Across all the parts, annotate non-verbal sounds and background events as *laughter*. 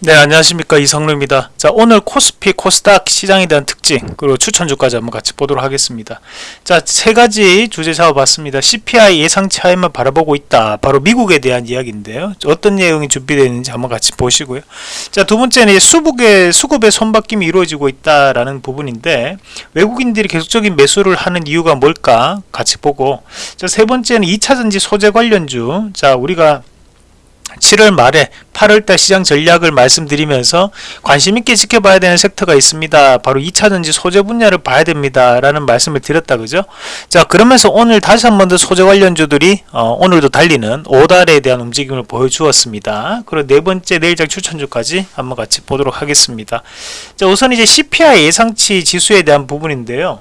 네 안녕하십니까. 이성루입니다. 자 오늘 코스피 코스닥 시장에 대한 특징 그리고 추천주까지 한번 같이 보도록 하겠습니다. 자 세 가지 주제 잡아봤습니다. CPI 예상치 하에만 바라보고 있다. 바로 미국에 대한 이야기인데요. 어떤 내용이 준비되어 있는지 한번 같이 보시고요. 자 두 번째는 수급의 수급의 손바뀜이 이루어지고 있다라는 부분인데 외국인들이 계속적인 매수를 하는 이유가 뭘까? 같이 보고. 자 세 번째는 2차전지 소재 관련주. 자 우리가 7월 말에 8월달 시장 전략을 말씀드리면서 관심있게 지켜봐야 되는 섹터가 있습니다. 바로 2차전지 소재 분야를 봐야 됩니다. 라는 말씀을 드렸다. 그죠? 자, 그러면서 오늘 다시 한 번 더 소재 관련주들이 어, 오늘도 달리는 5달에 대한 움직임을 보여주었습니다. 그리고 네 번째 내일장 추천주까지 한번 같이 보도록 하겠습니다. 자, 우선 이제 CPI 예상치 지수에 대한 부분인데요.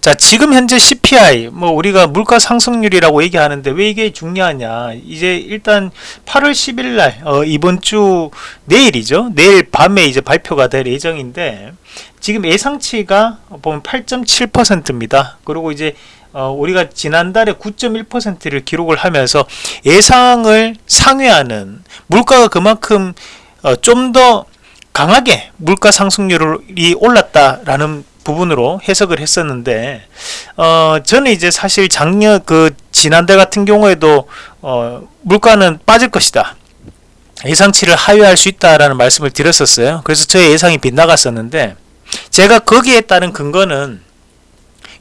자 지금 현재 CPI 뭐 우리가 물가 상승률이라고 얘기하는데 왜 이게 중요하냐? 이제 일단 8월 10일 날 어, 이번 주 내일이죠. 내일 밤에 이제 발표가 될 예정인데 지금 예상치가 보면 8.7%입니다. 그리고 이제 어, 우리가 지난달에 9.1%를 기록을 하면서 예상을 상회하는 물가가 그만큼 어, 좀더 강하게 물가 상승률이 올랐다라는 부분으로 해석을 했었는데 어 저는 이제 사실 작년 그 지난달 같은 경우에도 어 물가는 빠질 것이다. 예상치를 하회할 수 있다라는 말씀을 드렸었어요. 그래서 저의 예상이 빗나갔었는데 제가 거기에 따른 근거는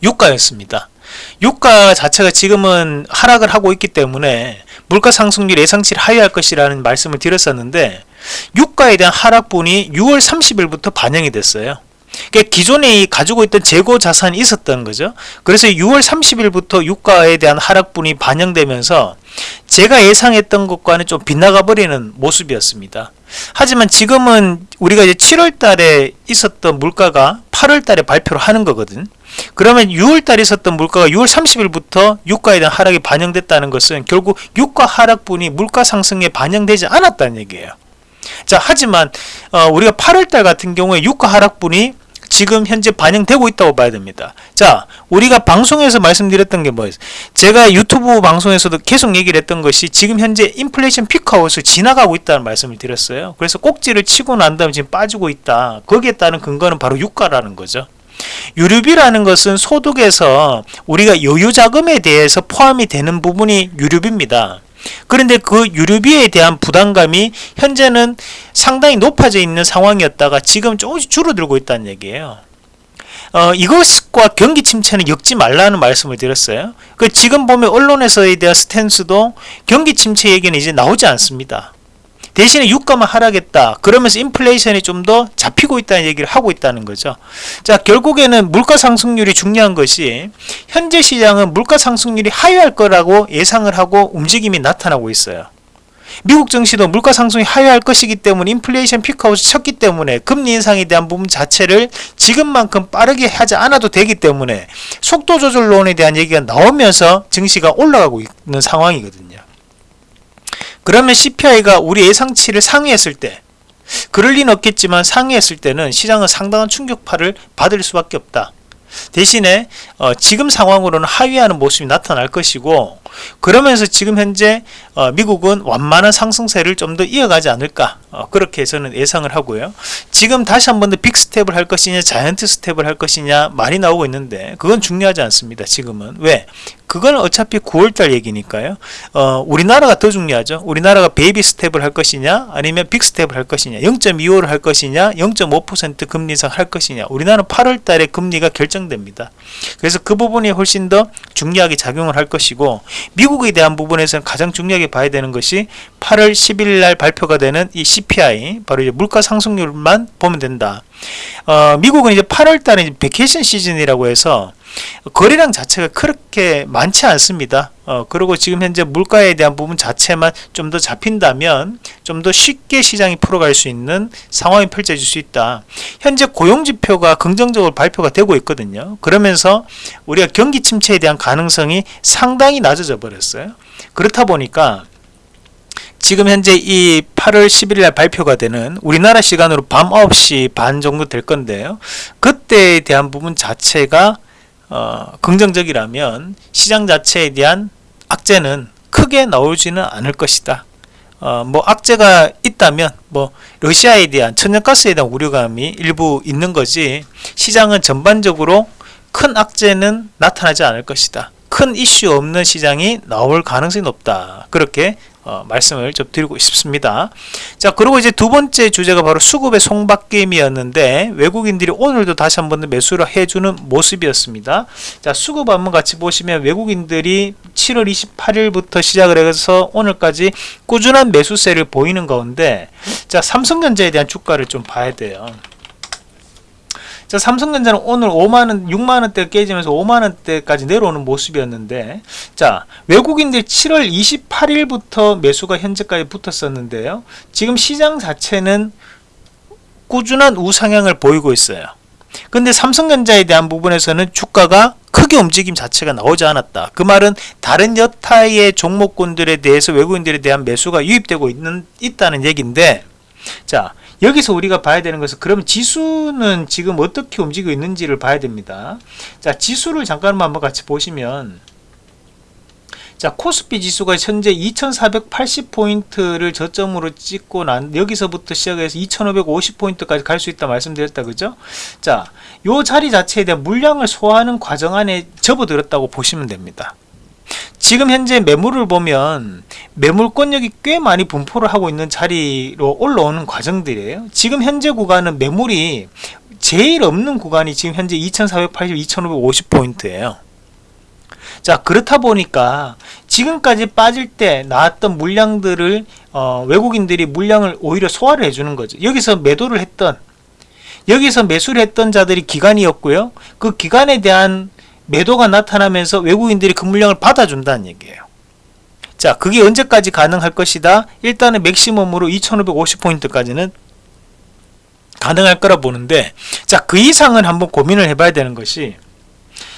유가였습니다. 유가 자체가 지금은 하락을 하고 있기 때문에 물가 상승률 예상치를 하회할 것이라는 말씀을 드렸었는데 유가에 대한 하락분이 6월 30일부터 반영이 됐어요 그러니까 기존에 가지고 있던 재고 자산이 있었던 거죠. 그래서 6월 30일부터 유가에 대한 하락분이 반영되면서 제가 예상했던 것과는 좀 빗나가 버리는 모습이었습니다. 하지만 지금은 우리가 이제 7월 달에 있었던 물가가 8월 달에 발표를 하는 거거든. 그러면 6월 달에 있었던 물가가 6월 30일부터 유가에 대한 하락이 반영됐다는 것은 결국 유가 하락분이 물가 상승에 반영되지 않았다는 얘기예요. 자 하지만 어, 우리가 8월달 같은 경우에 유가 하락분이 지금 현재 반영되고 있다고 봐야 됩니다. 자, 우리가 방송에서 말씀드렸던 게 뭐예요? 제가 유튜브 방송에서도 계속 얘기를 했던 것이 지금 현재 인플레이션 피크아웃을 지나가고 있다는 말씀을 드렸어요. 그래서 꼭지를 치고 난 다음에 지금 빠지고 있다. 거기에 따른 근거는 바로 유가라는 거죠. 유류비라는 것은 소득에서 우리가 여유자금에 대해서 포함이 되는 부분이 유류비입니다. 그런데 그 유류비에 대한 부담감이 현재는 상당히 높아져 있는 상황이었다가 지금 조금씩 줄어들고 있다는 얘기예요. 어, 이것과 경기 침체는 엮지 말라는 말씀을 드렸어요. 그 지금 보면 언론에서에 대한 스탠스도 경기 침체 얘기는 이제 나오지 않습니다. 대신에 유가만 하락했다. 그러면서 인플레이션이 좀 더 잡히고 있다는 얘기를 하고 있다는 거죠. 자, 결국에는 물가 상승률이 중요한 것이 현재 시장은 물가 상승률이 하회할 거라고 예상을 하고 움직임이 나타나고 있어요. 미국 증시도 물가 상승이 하회할 것이기 때문에 인플레이션 피크아웃을 쳤기 때문에 금리 인상에 대한 부분 자체를 지금만큼 빠르게 하지 않아도 되기 때문에 속도 조절론에 대한 얘기가 나오면서 증시가 올라가고 있는 상황이거든요. 그러면 CPI가 우리 예상치를 상회했을 때 그럴 리는 없겠지만 상회했을 때는 시장은 상당한 충격파를 받을 수밖에 없다. 대신에 어, 지금 상황으로는 하위하는 모습이 나타날 것이고 그러면서 지금 현재 어, 미국은 완만한 상승세를 좀 더 이어가지 않을까 어, 그렇게 저는 예상을 하고요 지금 다시 한 번 더 빅스텝을 할 것이냐 자이언트 스텝을 할 것이냐 말이 나오고 있는데 그건 중요하지 않습니다 지금은 왜 그건 어차피 9월달 얘기니까요. 어, 우리나라가 더 중요하죠. 우리나라가 베이비 스텝을 할 것이냐, 아니면 빅 스텝을 할 것이냐, 0.25를 할 것이냐, 0.5% 금리 인상 할 것이냐. 우리나라는 8월달에 금리가 결정됩니다. 그래서 그 부분이 훨씬 더 중요하게 작용을 할 것이고, 미국에 대한 부분에서는 가장 중요하게 봐야 되는 것이 8월 10일 날 발표가 되는 이 CPI, 바로 이제 물가 상승률만 보면 된다. 어, 미국은 이제 8월 달에 vacation 시즌이라고 해서 거래량 자체가 그렇게 많지 않습니다. 어, 그리고 지금 현재 물가에 대한 부분 자체만 좀 더 잡힌다면 좀 더 쉽게 시장이 풀어갈 수 있는 상황이 펼쳐질 수 있다. 현재 고용지표가 긍정적으로 발표가 되고 있거든요. 그러면서 우리가 경기 침체에 대한 가능성이 상당히 낮아져 버렸어요. 그렇다 보니까 지금 현재 이 8월 11일 날 발표가 되는 우리나라 시간으로 밤 9시 반 정도 될 건데요. 그때에 대한 부분 자체가 어, 긍정적이라면 시장 자체에 대한 악재는 크게 나오지는 않을 것이다. 어, 뭐 악재가 있다면 뭐 러시아에 대한 천연가스에 대한 우려감이 일부 있는 거지 시장은 전반적으로 큰 악재는 나타나지 않을 것이다. 큰 이슈 없는 시장이 나올 가능성이 높다. 그렇게 어, 말씀을 좀 드리고 싶습니다. 자, 그리고 이제 두 번째 주제가 바로 수급의 송박게임이었는데 외국인들이 오늘도 다시 한번 매수를 해주는 모습이었습니다. 자, 수급 한번 같이 보시면 외국인들이 7월 28일부터 시작을 해서 오늘까지 꾸준한 매수세를 보이는 가운데 자, 삼성전자에 대한 주가를 좀 봐야 돼요. 자, 삼성전자는 오늘 5만원, 6만원대 깨지면서 5만원대까지 내려오는 모습이었는데, 자, 외국인들 7월 28일부터 매수가 현재까지 붙었었는데요. 지금 시장 자체는 꾸준한 우상향을 보이고 있어요. 근데 삼성전자에 대한 부분에서는 주가가 크게 움직임 자체가 나오지 않았다. 그 말은 다른 여타의 종목군들에 대해서 외국인들에 대한 매수가 유입되고 있는, 있다는 얘기인데, 자, 여기서 우리가 봐야 되는 것은 그러면 지수는 지금 어떻게 움직이고 있는지를 봐야 됩니다. 자, 지수를 잠깐만 한번 같이 보시면 자, 코스피 지수가 현재 2480포인트를 저점으로 찍고 난 여기서부터 시작해서 2550포인트까지 갈 수 있다 말씀드렸다. 그죠? 자, 요 자리 자체에 대한 물량을 소화하는 과정 안에 접어들었다고 보시면 됩니다. 지금 현재 매물을 보면 매물권력이 꽤 많이 분포를 하고 있는 자리로 올라오는 과정들이에요. 지금 현재 구간은 매물이 제일 없는 구간이 지금 현재 2480, 2550포인트예요. 자 그렇다 보니까 지금까지 빠질 때 나왔던 물량들을 어, 외국인들이 물량을 오히려 소화를 해주는 거죠. 여기서 매도를 했던 여기서 매수를 했던 자들이 기관이었고요. 그 기관에 대한 매도가 나타나면서 외국인들이 그 물량을 받아준다는 얘기예요. 자, 그게 언제까지 가능할 것이다? 일단은 맥시멈으로 2550포인트까지는 가능할 거라 보는데, 자, 그 이상은 한번 고민을 해봐야 되는 것이,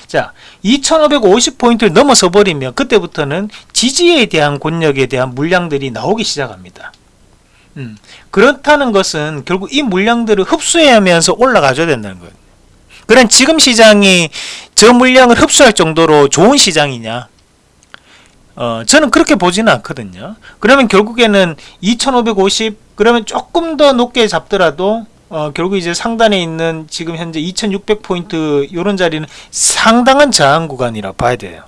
자, 2550포인트를 넘어서 버리면 그때부터는 지지에 대한 권력에 대한 물량들이 나오기 시작합니다. 음, 그렇다는 것은 결국 이 물량들을 흡수하면서 올라가줘야 된다는 거예요. 그런 지금 시장이 저 물량을 흡수할 정도로 좋은 시장이냐? 어, 저는 그렇게 보지는 않거든요. 그러면 결국에는 2550 그러면 조금 더 높게 잡더라도 어, 결국 이제 상단에 있는 지금 현재 2600포인트 이런 자리는 상당한 저항 구간이라 봐야 돼요.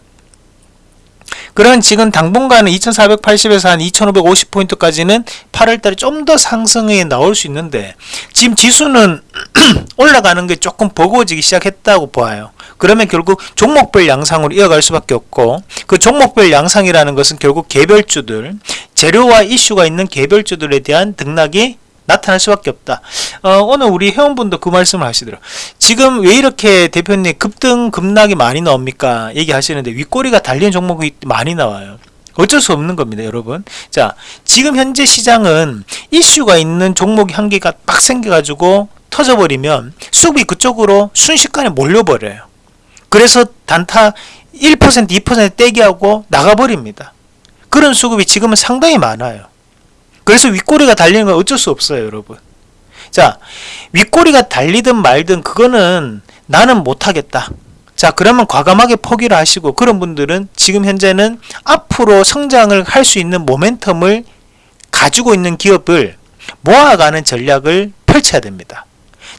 그런 지금 당분간은 2480에서 한 2550포인트까지는 8월달에 좀 더 상승에 나올 수 있는데 지금 지수는 *clears throat* 올라가는 게 조금 버거워지기 시작했다고 봐요. 그러면 결국 종목별 양상으로 이어갈 수밖에 없고 그 종목별 양상이라는 것은 결국 개별주들 재료와 이슈가 있는 개별주들에 대한 등락이 나타날 수밖에 없다. 어, 오늘 우리 회원분도 그 말씀을 하시더라고요. 지금 왜 이렇게 대표님 급등 급락이 많이 나옵니까? 얘기하시는데 윗꼬리가 달린 종목이 많이 나와요. 어쩔 수 없는 겁니다, 여러분. 자, 지금 현재 시장은 이슈가 있는 종목이 한 개가 빡 생겨가지고 터져버리면 수급이 그쪽으로 순식간에 몰려버려요. 그래서 단타 1%, 2% 떼기하고 나가버립니다. 그런 수급이 지금은 상당히 많아요. 그래서 윗꼬리가 달리는 건 어쩔 수 없어요, 여러분. 자, 윗꼬리가 달리든 말든 그거는 나는 못하겠다. 자, 그러면 과감하게 포기를 하시고 그런 분들은 지금 현재는 앞으로 성장을 할 수 있는 모멘텀을 가지고 있는 기업을 모아가는 전략을 펼쳐야 됩니다.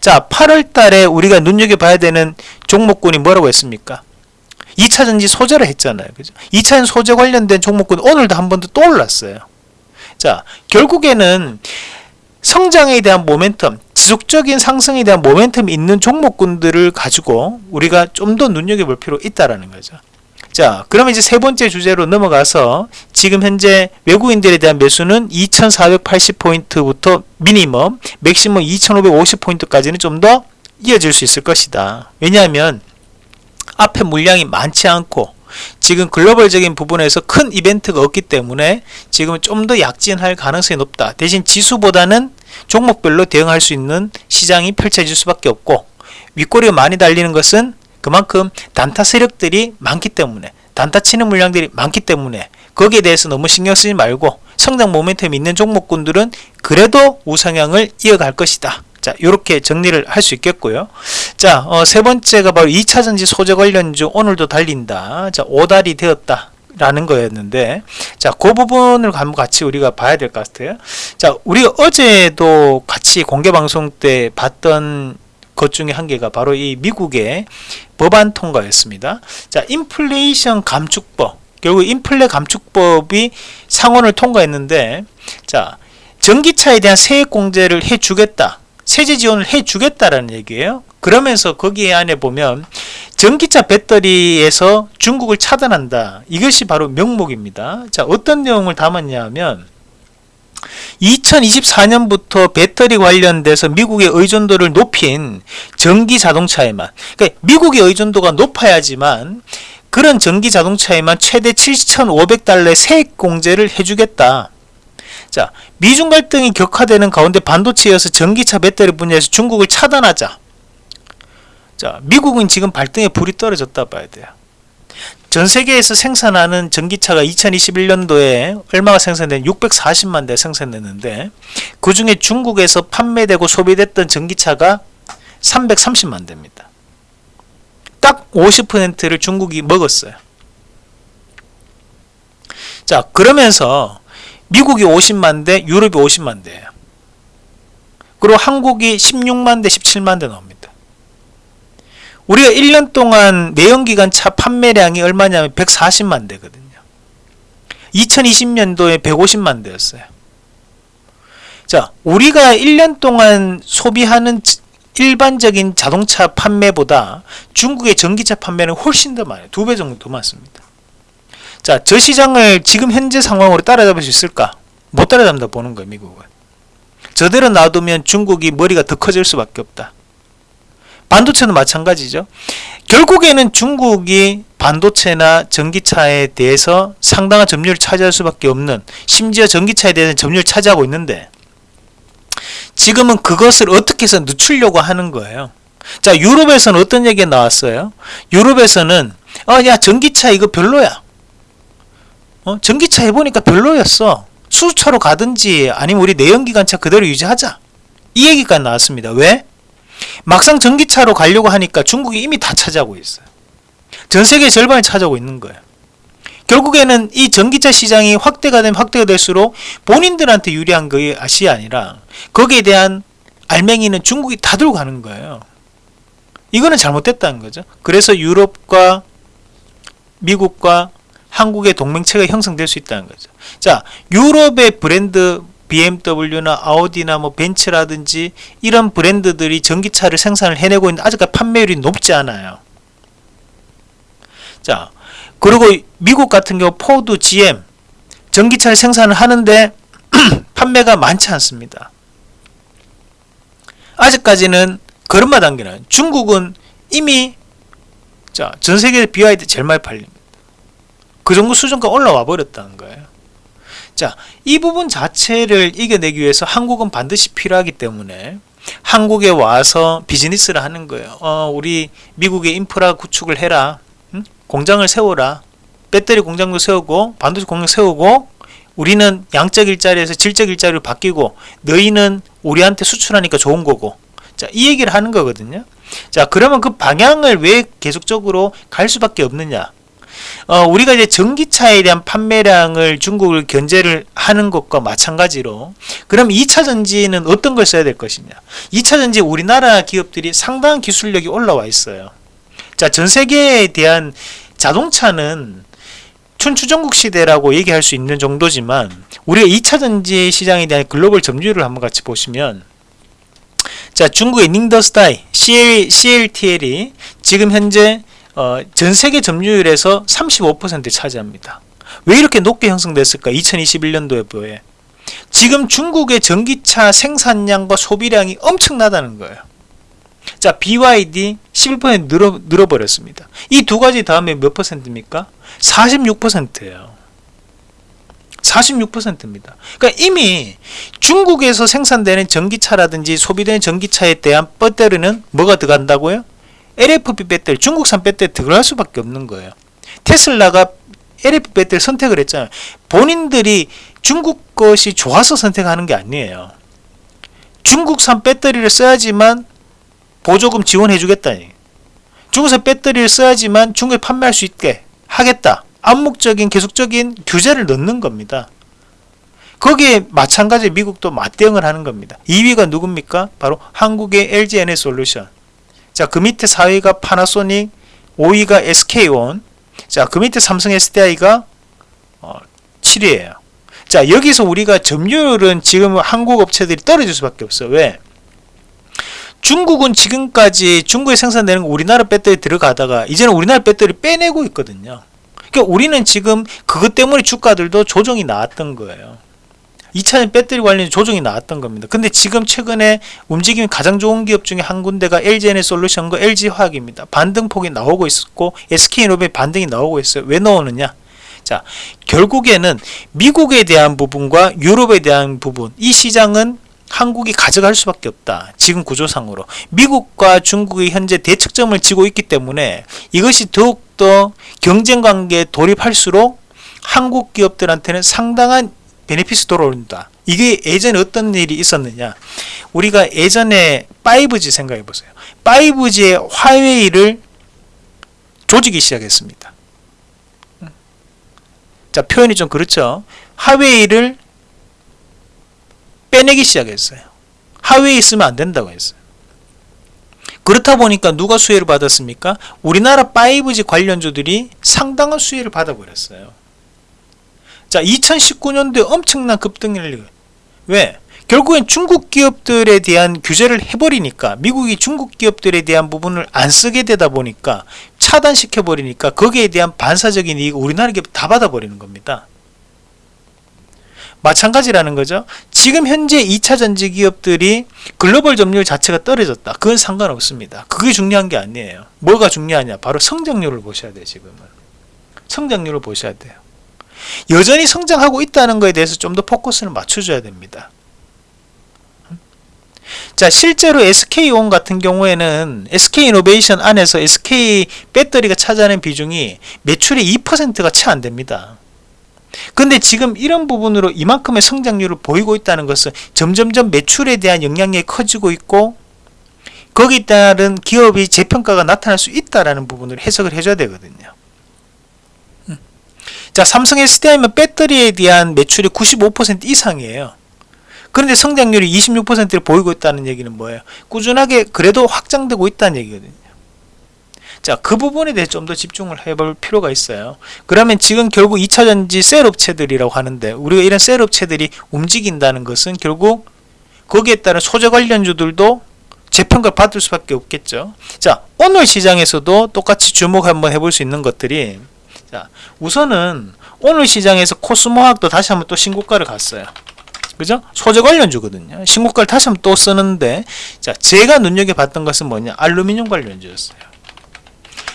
자, 8월 달에 우리가 눈여겨봐야 되는 종목군이 뭐라고 했습니까? 2차전지 소재를 했잖아요. 그죠? 2차전 소재 관련된 종목군 오늘도 한 번 더 또 올랐어요. 자, 결국에는 성장에 대한 모멘텀, 지속적인 상승에 대한 모멘텀이 있는 종목군들을 가지고 우리가 좀 더 눈여겨볼 필요 있다라는 거죠. 자, 그러면 이제 세 번째 주제로 넘어가서 지금 현재 외국인들에 대한 매수는 2480포인트부터 미니멈, 맥시멈 2550포인트까지는 좀 더 이어질 수 있을 것이다. 왜냐하면 앞에 물량이 많지 않고 지금 글로벌적인 부분에서 큰 이벤트가 없기 때문에 지금 좀 더 약진할 가능성이 높다. 대신 지수보다는 종목별로 대응할 수 있는 시장이 펼쳐질 수밖에 없고 윗꼬리가 많이 달리는 것은 그만큼 단타 세력들이 많기 때문에 단타 치는 물량들이 많기 때문에 거기에 대해서 너무 신경 쓰지 말고 성장 모멘텀이 있는 종목군들은 그래도 우상향을 이어갈 것이다. 자, 이렇게 정리를 할 수 있겠고요. 자, 어, 세 번째가 바로 2차전지 소재 관련주 오늘도 달린다. 자, 오달이 되었다. 라는 거였는데 자그 부분을 한번 같이 우리가 봐야 될 것 같아요 자 우리가 어제도 같이 공개 방송 때 봤던 것 중에 한 개가 바로 이 미국의 법안 통과였습니다 자 인플레이션 감축법 결국 인플레 감축법이 상원을 통과했는데 자 전기차에 대한 세액 공제를 해주겠다 세제 지원을 해주겠다라는 얘기예요 그러면서 거기에 안에 보면 전기차 배터리에서 중국을 차단한다. 이것이 바로 명목입니다. 자, 어떤 내용을 담았냐 하면 2024년부터 배터리 관련돼서 미국의 의존도를 높인 전기 자동차에만 그러니까 미국의 의존도가 높아야지만 그런 전기 자동차에만 최대 7,500달러의 세액 공제를 해주겠다. 자, 미중 갈등이 격화되는 가운데 반도체여서 전기차 배터리 분야에서 중국을 차단하자. 자, 미국은 지금 발등에 불이 떨어졌다 봐야 돼요. 전 세계에서 생산하는 전기차가 2021년도에 얼마가 생산된 640만 대 생산됐는데 그 중에 중국에서 판매되고 소비됐던 전기차가 330만 대입니다. 딱 50%를 중국이 먹었어요. 자, 그러면서 미국이 50만 대, 유럽이 50만 대예요. 그리고 한국이 16만 대, 17만 대 나옵니다. 우리가 1년 동안 내연기관 차 판매량이 얼마냐면 140만 대거든요. 2020년도에 150만 대였어요. 자, 우리가 1년 동안 소비하는 일반적인 자동차 판매보다 중국의 전기차 판매는 훨씬 더 많아요. 두 배 정도 더 많습니다. 자, 저 시장을 지금 현재 상황으로 따라잡을 수 있을까? 못 따라잡는다 보는 거예요, 미국은. 저대로 놔두면 중국이 머리가 더 커질 수밖에 없다. 반도체는 마찬가지죠. 결국에는 중국이 반도체나 전기차에 대해서 상당한 점유율을 차지할 수밖에 없는 심지어 전기차에 대해서 점유율을 차지하고 있는데 지금은 그것을 어떻게 해서 늦추려고 하는 거예요. 자 유럽에서는 어떤 얘기가 나왔어요? 유럽에서는 어 야 전기차 이거 별로야. 어, 전기차 해보니까 별로였어. 수차로 가든지 아니면 우리 내연기관차 그대로 유지하자. 이 얘기가 나왔습니다. 왜? 막상 전기차로 가려고 하니까 중국이 이미 다 차지하고 있어요. 전 세계 절반을 차지하고 있는 거예요. 결국에는 이 전기차 시장이 확대가 되면 확대가 될수록 본인들한테 유리한 것이 아니라 거기에 대한 알맹이는 중국이 다 들고 가는 거예요. 이거는 잘못됐다는 거죠. 그래서 유럽과 미국과 한국의 동맹체가 형성될 수 있다는 거죠. 자, 유럽의 브랜드 BMW나 아우디나 뭐 벤츠라든지 이런 브랜드들이 전기차를 생산을 해내고 있는데 아직까지 판매율이 높지 않아요. 자, 그리고 미국 같은 경우 포드, GM 전기차를 생산을 하는데 *clears throat* 판매가 많지 않습니다. 아직까지는 걸음마 단계는 중국은 이미 자, 전 세계 BYD 제일 많이 팔립니다. 그 정도 수준까지 올라와 버렸다는 거예요. 자, 이 부분 자체를 이겨내기 위해서 한국은 반드시 필요하기 때문에 한국에 와서 비즈니스를 하는 거예요. 어, 우리 미국의 인프라 구축을 해라. 응? 공장을 세워라. 배터리 공장도 세우고 반도체 공장 세우고 우리는 양적 일자리에서 질적 일자리로 바뀌고 너희는 우리한테 수출하니까 좋은 거고 자, 이 얘기를 하는 거거든요. 자, 그러면 그 방향을 왜 계속적으로 갈 수밖에 없느냐? 어, 우리가 이제 전기차에 대한 판매량을 중국을 견제를 하는 것과 마찬가지로 그럼 2차 전지는 어떤 걸 써야 될 것이냐? 2차 전지 우리나라 기업들이 상당한 기술력이 올라와 있어요. 자 전 세계에 대한 자동차는 춘추전국 시대라고 얘기할 수 있는 정도지만 우리가 2차 전지 시장에 대한 글로벌 점유율을 한번 같이 보시면 자 중국의 닝더스타이 CL, CLTL이 지금 현재 어, 전 세계 점유율에서 35% 차지합니다. 왜 이렇게 높게 형성됐을까? 2021년도에 보에 지금 중국의 전기차 생산량과 소비량이 엄청나다는 거예요. 자, BYD 11% 늘어, 늘어버렸습니다. 이 두 가지 다음에 몇 퍼센트입니까? 46%예요. 46%입니다. 그러니까 이미 중국에서 생산되는 전기차라든지 소비되는 전기차에 대한 배터리는 뭐가 들어간다고요? LFP 배터리 중국산 배터리 들어갈 수밖에 없는 거예요 테슬라가 LFP 배터리 선택을 했잖아요 본인들이 중국 것이 좋아서 선택하는 게 아니에요 중국산 배터리를 써야지만 보조금 지원해 주겠다니 중국산 배터리를 써야지만 중국에 판매할 수 있게 하겠다 암묵적인 계속적인 규제를 넣는 겁니다. 거기에 마찬가지 미국도 맞대응을 하는 겁니다. 2위가 누굽니까? 바로 한국의 LG 에너솔루션. 자, 그 밑에 4위가 파나소닉, 5위가 SK온. 자, 그 밑에 삼성 SDI가 어, 7위예요. 자, 여기서 우리가 점유율은 지금 한국 업체들이 떨어질 수밖에 없어. 왜? 중국은 지금까지 중국에 생산되는 거 우리나라 배터리 들어가다가 이제는 우리나라 배터리 빼내고 있거든요. 그러니까 우리는 지금 그것 때문에 주가들도 조정이 나왔던 거예요. 2차전 배터리 관련 조정이 나왔던 겁니다. 근데 지금 최근에 움직임이 가장 좋은 기업 중에 한 군데가 LG에너솔루션과 LG화학입니다. 반등폭이 나오고 있었고 SK이노베 반등이 나오고 있어요. 왜 나오느냐? 자, 결국에는 미국에 대한 부분과 유럽에 대한 부분, 이 시장은 한국이 가져갈 수밖에 없다. 지금 구조상으로. 미국과 중국이 현재 대척점을 지고 있기 때문에 이것이 더욱더 경쟁 관계에 돌입할수록 한국 기업들한테는 상당한 베네피스 돌아온다. 이게 예전에 어떤 일이 있었느냐. 우리가 예전에 5G 생각해 보세요. 5G의 화웨이를 조지기 시작했습니다. 자, 표현이 좀 그렇죠. 화웨이를 빼내기 시작했어요. 하웨이 있으면 안 된다고 했어요. 그렇다 보니까 누가 수혜를 받았습니까? 우리나라 5G 관련주들이 상당한 수혜를 받아버렸어요. 자, 2019년도에 엄청난 급등을 왜? 결국엔 중국 기업들에 대한 규제를 해버리니까 미국이 중국 기업들에 대한 부분을 안 쓰게 되다 보니까 차단시켜 버리니까 거기에 대한 반사적인 이익 우리나라 기업 다 받아 버리는 겁니다. 마찬가지라는 거죠. 지금 현재 2차 전지 기업들이 글로벌 점유율 자체가 떨어졌다. 그건 상관없습니다. 그게 중요한 게 아니에요. 뭐가 중요하냐? 바로 성장률을 보셔야 돼요, 지금은. 성장률을 보셔야 돼요. 여전히 성장하고 있다는 것에 대해서 좀 더 포커스를 맞춰줘야 됩니다. 자 실제로 SK온 같은 경우에는 SK이노베이션 안에서 SK 배터리가 차지하는 비중이 매출의 2%가 채 안됩니다. 근데 지금 이런 부분으로 이만큼의 성장률을 보이고 있다는 것은 점점점 매출에 대한 영향력이 커지고 있고 거기에 따른 기업이 재평가가 나타날 수 있다라는 부분을 해석을 해줘야 되거든요. 음. 자, 삼성 SDI면 배터리에 대한 매출이 95% 이상이에요. 그런데 성장률이 26%를 보이고 있다는 얘기는 뭐예요? 꾸준하게 그래도 확장되고 있다는 얘기거든요. 자, 그 부분에 대해 좀 더 집중을 해볼 필요가 있어요. 그러면 지금 결국 2차전지 셀 업체들이라고 하는데 우리가 이런 셀 업체들이 움직인다는 것은 결국 거기에 따른 소재 관련주들도 재평가를 받을 수밖에 없겠죠. 자, 오늘 시장에서도 똑같이 주목 한번 해볼 수 있는 것들이 자, 우선은 오늘 시장에서 코스모학도 다시 한번 또 신고가를 갔어요. 그죠? 소재 관련주거든요. 신고가를 다시 한번 또 쓰는데 자, 제가 눈여겨봤던 것은 뭐냐? 알루미늄 관련주였어요.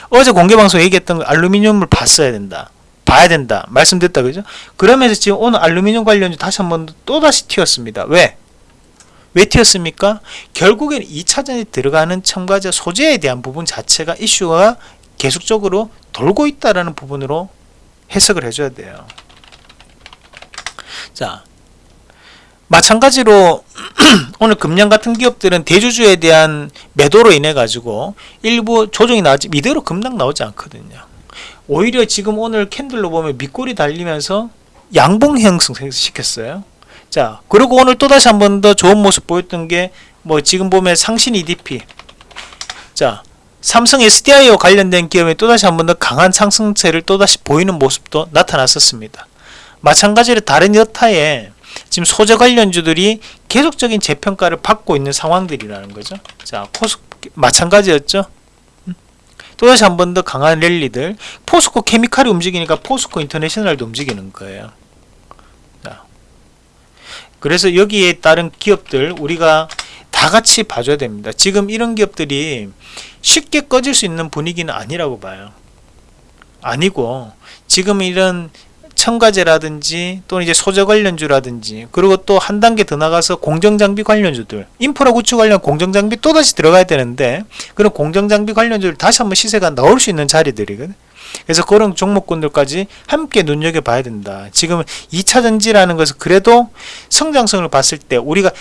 어제 공개방송 얘기했던 알루미늄을 봤어야 된다. 봐야 된다. 말씀드렸다. 그죠? 그러면서 지금 오늘 알루미늄 관련주 다시 한번 또다시 튀었습니다. 왜? 왜 튀었습니까? 결국엔 2차전에 들어가는 첨가제 소재에 대한 부분 자체가 이슈가 계속적으로 돌고 있다라는 부분으로 해석을 해줘야 돼요. 자, 마찬가지로 *clears throat* 오늘 금년 같은 기업들은 대주주에 대한 매도로 인해 가지고 일부 조정이 나오지 이대로 급락 나오지 않거든요. 오히려 지금 오늘 캔들로 보면 밑골이 달리면서 양봉 형성 시켰어요. 자, 그리고 오늘 또다시 한 번 더 좋은 모습 보였던 게 뭐 지금 보면 상신 EDP. 자, 삼성 SDI와 관련된 기업에 또다시 한 번 더 강한 상승세를 또다시 보이는 모습도 나타났었습니다. 마찬가지로 다른 여타의 지금 소재 관련주들이 계속적인 재평가를 받고 있는 상황들이라는 거죠. 자, 포스 마찬가지였죠. 음. 또다시 한 번 더 강한 랠리들 포스코 케미칼이 움직이니까 포스코 인터내셔널도 움직이는 거예요. 자, 그래서 여기에 따른 기업들 우리가 다 같이 봐줘야 됩니다. 지금 이런 기업들이 쉽게 꺼질 수 있는 분위기는 아니라고 봐요. 아니고 지금 이런 첨가제라든지 또는 이제 소재 관련주라든지 그리고 또 한 단계 더 나가서 공정장비 관련주들 인프라 구축 관련 공정장비 또다시 들어가야 되는데 그런 공정장비 관련주를 다시 한번 시세가 나올 수 있는 자리들이거든 그래서 그런 종목군들까지 함께 눈여겨봐야 된다 지금 2차전지라는 것은 그래도 성장성을 봤을 때 우리가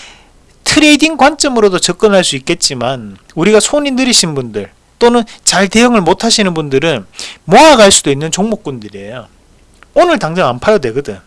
trading 관점으로도 접근할 수 있겠지만 우리가 손이 느리신 분들 또는 잘 대응을 못 하시는 분들은 모아갈 수도 있는 종목군들이에요 오늘 당장 안 팔아도 되거든.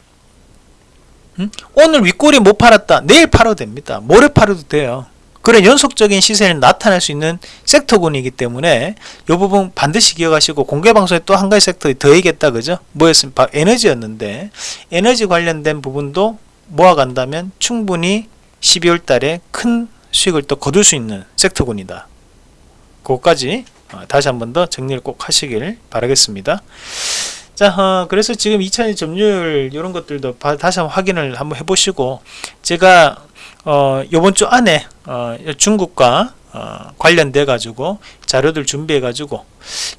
응? 오늘 윗꼬리 못 팔았다. 내일 팔아도 됩니다. 모레 팔아도 돼요. 그런 연속적인 시세는 나타날 수 있는 섹터군이기 때문에 이 부분 반드시 기억하시고 공개 방송에 또 한 가지 섹터 더 얘기했다 그죠? 뭐였습니까? 에너지였는데 에너지 관련된 부분도 모아간다면 충분히 12월 달에 큰 수익을 또 거둘 수 있는 섹터군이다. 그것까지 어, 다시 한 번 더 정리를 꼭 하시길 바라겠습니다. 자, 어, 그래서 지금 2차전 점유율 이런 것들도 바, 다시 한번 확인을 한번 해보시고 제가 어, 이번 주 안에 어, 중국과 어, 관련돼 가지고 자료들 준비해 가지고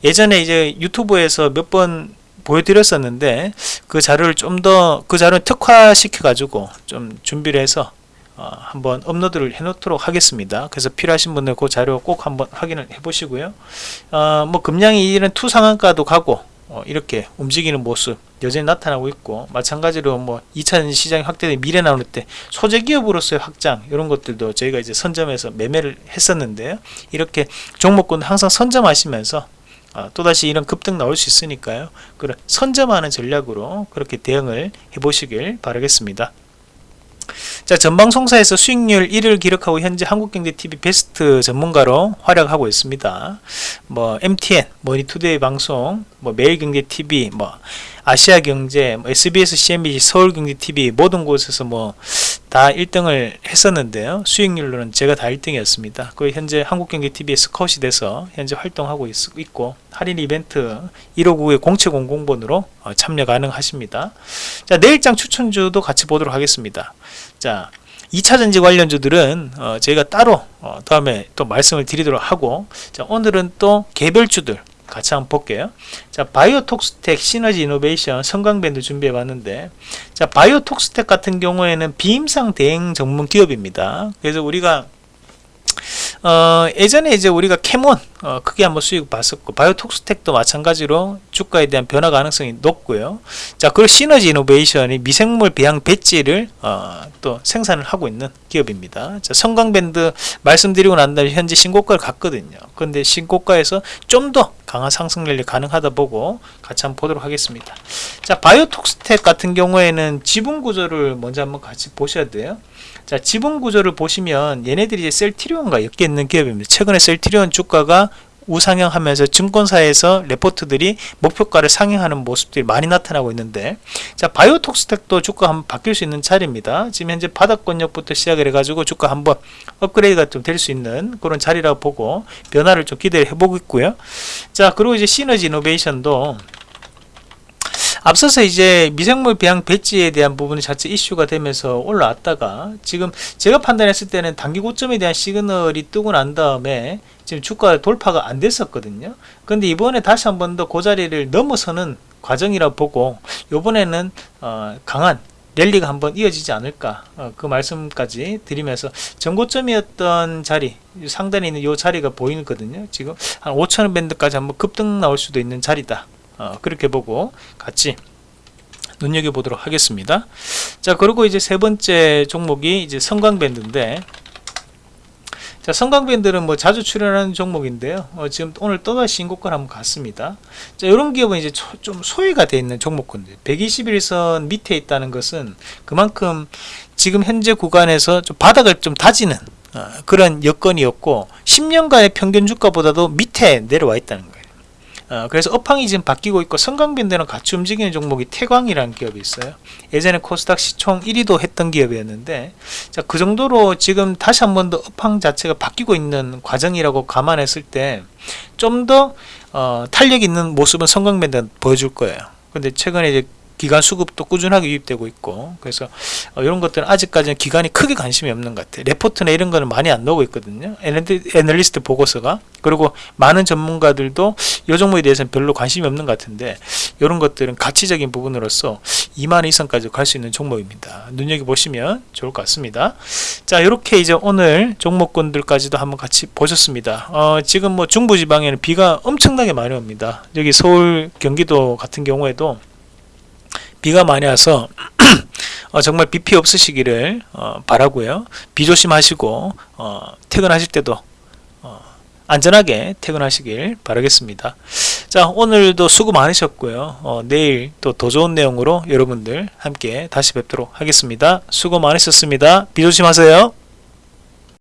예전에 이제 유튜브에서 몇 번 보여드렸었는데 그 자료를 좀 더 그 자료를 특화시켜 가지고 좀 준비를 해서 어, 한번 업로드를 해 놓도록 하겠습니다. 그래서 필요하신 분들 그 자료 꼭 한번 확인을 해 보시고요. 어, 뭐 금양이 이런 two 상한가도 가고 어, 이렇게 움직이는 모습 여전히 나타나고 있고 마찬가지로 뭐 2차 시장이 확대된 미래 나올 때 소재 기업으로서의 확장 이런 것들도 저희가 이제 선점해서 매매를 했었는데요 이렇게 종목군 항상 선점하시면서 아, 또다시 이런 급등 나올 수 있으니까요. 그런 선점하는 전략으로 그렇게 대응을 해 보시길 바라겠습니다 자 전방송사에서 수익률 1위를 기록하고 현재 한국경제TV 베스트 전문가로 활약하고 있습니다. 뭐 MTN, 머니투데이 방송, 뭐 매일경제TV, 뭐 아시아경제, 뭐 SBS, CNBC, 서울경제TV 모든 곳에서 뭐 다 1등을 했었는데요. 수익률로는 제가 다 1등이었습니다. 그 현재 한국경제TV에 스카웃이 돼서 현재 활동하고 있, 고 할인 이벤트 1599의 0700번으로 어, 참여 가능하십니다. 자 내일장 추천주도 같이 보도록 하겠습니다. 자 2차전지 관련주들은 어, 저희가 따로 어, 다음에 또 말씀을 드리도록 하고 자 오늘은 또 개별주들 같이 한번 볼게요. 자, 바이오톡스텍 시너지 이노베이션 성광벤드 준비해 봤는데 자, 바이오톡스텍 같은 경우에는 비임상 대행 전문 기업입니다. 그래서 우리가 어, 예전에 이제 우리가 캐몬 어, 크게 한번 수익 봤었고 바이오톡스텍도 마찬가지로 주가에 대한 변화 가능성이 높고요. 자, 그리고 시너지 이노베이션이 미생물 배양 배지를 어, 또 생산을 하고 있는 기업입니다. 자, 성광밴드 말씀드리고 난 다음에 현재 신고가를 갔거든요. 그런데 신고가에서 좀 더 강한 상승 랠리 가능하다 보고 같이 한번 보도록 하겠습니다. 자, 바이오톡스텍 같은 경우에는 지분 구조를 먼저 한번 같이 보셔야 돼요. 자 지분 구조를 보시면 얘네들이 이제 셀트리온과 엮여 있는 기업입니다. 최근에 셀트리온 주가가 우상향하면서 증권사에서 레포트들이 목표가를 상향하는 모습들이 많이 나타나고 있는데 자 바이오톡스텍도 주가 한번 바뀔 수 있는 자리입니다 지금 현재 바닥권역부터 시작을 해가지고 주가 한번 업그레이드가 좀 될 수 있는 그런 자리라고 보고 변화를 좀 기대를 해보고 있고요 자 그리고 이제 시너지 이노베이션도 앞서서 이제 미생물 배양 배지에 대한 부분이 자체 이슈가 되면서 올라왔다가 지금 제가 판단했을 때는 단기 고점에 대한 시그널이 뜨고 난 다음에 지금 주가 돌파가 안 됐었거든요. 근데 이번에 다시 한 번 더 그 자리를 넘어서는 과정이라 보고 이번에는 어, 강한 랠리가 한번 이어지지 않을까 어, 그 말씀까지 드리면서 전고점이었던 자리 상단에 있는 이 자리가 보이거든요 지금 한 5천원 밴드까지 한번 급등 나올 수도 있는 자리다 어, 그렇게 보고 같이 눈여겨보도록 하겠습니다. 자, 그리고 이제 세 번째 종목이 이제 성광밴드인데, 자, 성광밴드는 뭐 자주 출연하는 종목인데요. 어, 지금 오늘 또다시 신고가를 한번 갔습니다. 자, 이런 기업은 이제 좀 소외가 되어 있는 종목군들. 121선 밑에 있다는 것은 그만큼 지금 현재 구간에서 좀 바닥을 좀 다지는 어, 그런 여건이었고, 10년간의 평균 주가보다도 밑에 내려와 있다는 거예요. 어, 그래서 업황이 지금 바뀌고 있고 성강밴드랑 같이 움직이는 종목이 태광이라는 기업이 있어요. 예전에 코스닥 시총 1위도 했던 기업이었는데 자, 그 정도로 지금 다시 한 번 더 업황 자체가 바뀌고 있는 과정이라고 감안했을 때 좀더 어, 탄력 있는 모습은 성강밴드 보여줄 거예요. 근데 최근에 이제 기간 수급도 꾸준하게 유입되고 있고 그래서 어, 이런 것들은 아직까지는 기간이 크게 관심이 없는 것 같아요. 레포트나 이런 거는 많이 안 나오고 있거든요. 애널리스트 보고서가. 그리고 많은 전문가들도 이 종목에 대해서는 별로 관심이 없는 것 같은데 이런 것들은 가치적인 부분으로서 2만 이상까지 갈 수 있는 종목입니다. 눈여겨보시면 좋을 것 같습니다. 자 이렇게 이제 오늘 종목군들까지도 한번 같이 보셨습니다. 어, 지금 뭐 중부지방에는 비가 엄청나게 많이 옵니다. 여기 서울 경기도 같은 경우에도 비가 많이 와서 *clears throat* 어, 정말 비피 없으시기를 어, 바라고요. 비 조심하시고 어, 퇴근하실 때도 어, 안전하게 퇴근하시길 바라겠습니다. 자 오늘도 수고 많으셨고요. 어, 내일 또 더 좋은 내용으로 여러분들 함께 다시 뵙도록 하겠습니다. 수고 많으셨습니다. 비 조심하세요.